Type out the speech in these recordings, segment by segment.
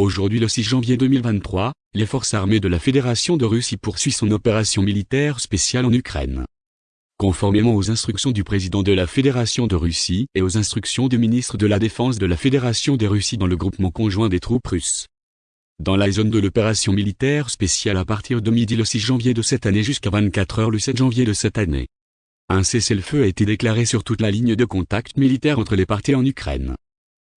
Aujourd'hui le 6 janvier 2023, les forces armées de la Fédération de Russie poursuivent son opération militaire spéciale en Ukraine. Conformément aux instructions du président de la Fédération de Russie et aux instructions du ministre de la Défense de la Fédération des Russies dans le groupement conjoint des troupes russes. Dans la zone de l'opération militaire spéciale à partir de midi le 6 janvier de cette année jusqu'à 24 heures le 7 janvier de cette année. Un cessez-le-feu a été déclaré sur toute la ligne de contact militaire entre les parties en Ukraine.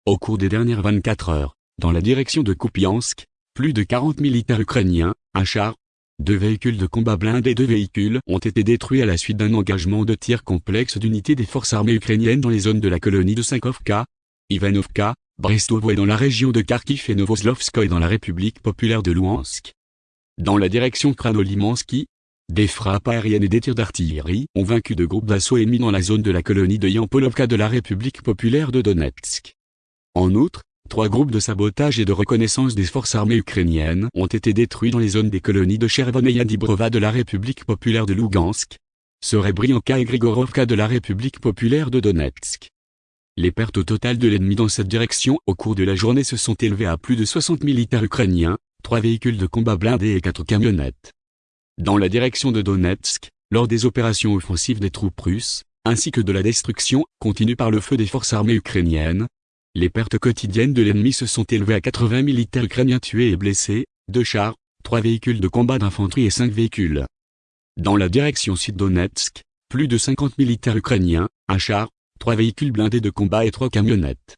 Au cours des dernières 24 heures, dans la direction de Kupiansk, plus de 40 militaires ukrainiens, un char, deux véhicules de combat blindés et deux véhicules ont été détruits à la suite d'un engagement de tir complexe d'unités des forces armées ukrainiennes dans les zones de la colonie de Sankovka, Ivanovka, Brestovo et dans la région de Kharkiv et Novoslovskoye dans la République populaire de Louhansk. Dans la direction Kranolimansky, des frappes aériennes et des tirs d'artillerie ont vaincu de groupes d'assaut ennemis dans la zone de la colonie de Yampolovka de la République populaire de Donetsk. En outre, Trois groupes de sabotage et de reconnaissance des forces armées ukrainiennes ont été détruits dans les zones des colonies de Chervon et Yadibrova de la République populaire de Lugansk, Serebrianka et Grigorovka de la République populaire de Donetsk. Les pertes au total de l'ennemi dans cette direction au cours de la journée se sont élevées à plus de 60 militaires ukrainiens, trois véhicules de combat blindés et quatre camionnettes. Dans la direction de Donetsk, lors des opérations offensives des troupes russes, ainsi que de la destruction continue par le feu des forces armées ukrainiennes, les pertes quotidiennes de l'ennemi se sont élevées à 80 militaires ukrainiens tués et blessés, deux chars, trois véhicules de combat d'infanterie et cinq véhicules. Dans la direction sud-Donetsk, plus de 50 militaires ukrainiens, un char, trois véhicules blindés de combat et trois camionnettes.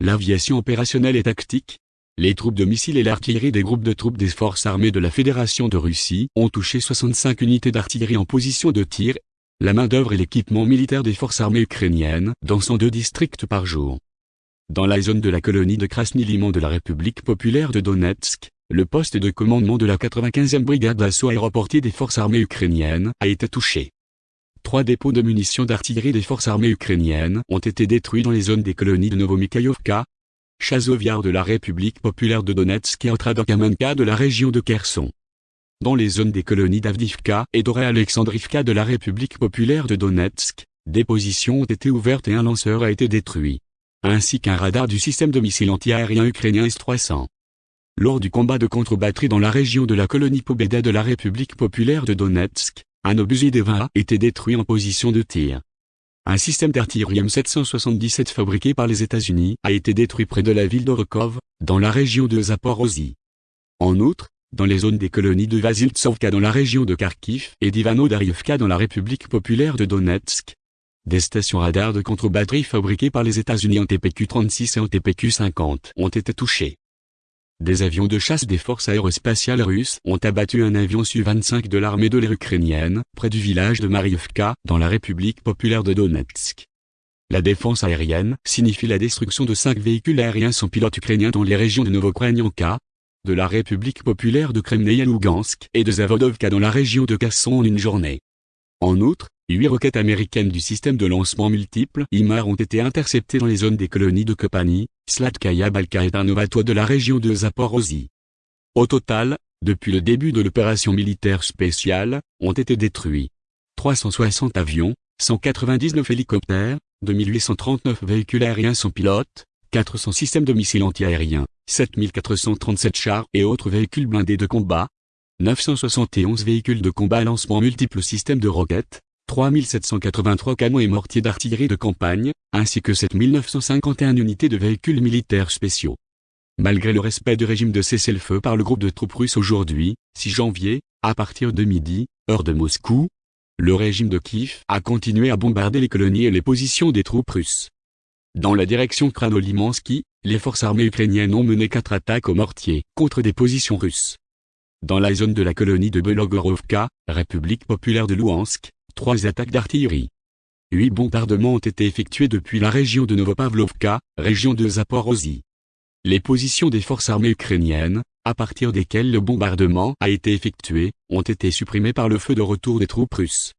L'aviation opérationnelle et tactique, les troupes de missiles et l'artillerie des groupes de troupes des forces armées de la Fédération de Russie ont touché 65 unités d'artillerie en position de tir, la main-d'œuvre et l'équipement militaire des forces armées ukrainiennes dans 102 districts par jour. Dans la zone de la colonie de Krasny-Liman de la République populaire de Donetsk, le poste de commandement de la 95e brigade d'assaut aéroportier des forces armées ukrainiennes a été touché. Trois dépôts de munitions d'artillerie des forces armées ukrainiennes ont été détruits dans les zones des colonies de Novomikhaïovka, Chazoviar de la République populaire de Donetsk et Otradokamenka de la région de Kherson. Dans les zones des colonies d'Avdivka et d'Oré-Alexandrivka de la République populaire de Donetsk, des positions ont été ouvertes et un lanceur a été détruit ainsi qu'un radar du système de missiles anti-aérien ukrainien S-300. Lors du combat de contre-batterie dans la région de la colonie Pobeda de la République populaire de Donetsk, un obusier des 20 a été détruit en position de tir. Un système d'artillerie M777 fabriqué par les États-Unis a été détruit près de la ville d'Orokov, dans la région de Zaporozhye. En outre, dans les zones des colonies de Vasiltsovka dans la région de Kharkiv et d'Ivano dans la République populaire de Donetsk, des stations radars de contre-batterie fabriquées par les États-Unis en TPQ-36 et en TPQ-50 ont été touchées. Des avions de chasse des forces aérospatiales russes ont abattu un avion Su-25 de l'armée de l'air ukrainienne, près du village de Marievka, dans la République populaire de Donetsk. La défense aérienne signifie la destruction de cinq véhicules aériens sans pilote ukrainiens dans les régions de Novokrainenka, de la République populaire de Kremnaya Lugansk et de Zavodovka dans la région de Kasson en une journée. En outre, Huit roquettes américaines du système de lancement multiple IMAR ont été interceptées dans les zones des colonies de Kopani, Slatkaya Balka et Tarnovato de la région de Zaporozhye. Au total, depuis le début de l'opération militaire spéciale, ont été détruits 360 avions, 199 hélicoptères, 2839 véhicules aériens sans pilote, 400 systèmes de missiles antiaériens, 7437 chars et autres véhicules blindés de combat, 971 véhicules de combat à lancement multiples systèmes de roquettes, 3783 canons et mortiers d'artillerie de campagne, ainsi que 7951 unités de véhicules militaires spéciaux. Malgré le respect du régime de cessez-le-feu par le groupe de troupes russes aujourd'hui, 6 janvier, à partir de midi, heure de Moscou, le régime de Kiev a continué à bombarder les colonies et les positions des troupes russes. Dans la direction Kranolimansky, les forces armées ukrainiennes ont mené quatre attaques au mortier contre des positions russes. Dans la zone de la colonie de Belogorovka, République populaire de Louhansk, Trois attaques d'artillerie. Huit bombardements ont été effectués depuis la région de Novopavlovka, région de Zaporozhye. Les positions des forces armées ukrainiennes, à partir desquelles le bombardement a été effectué, ont été supprimées par le feu de retour des troupes russes.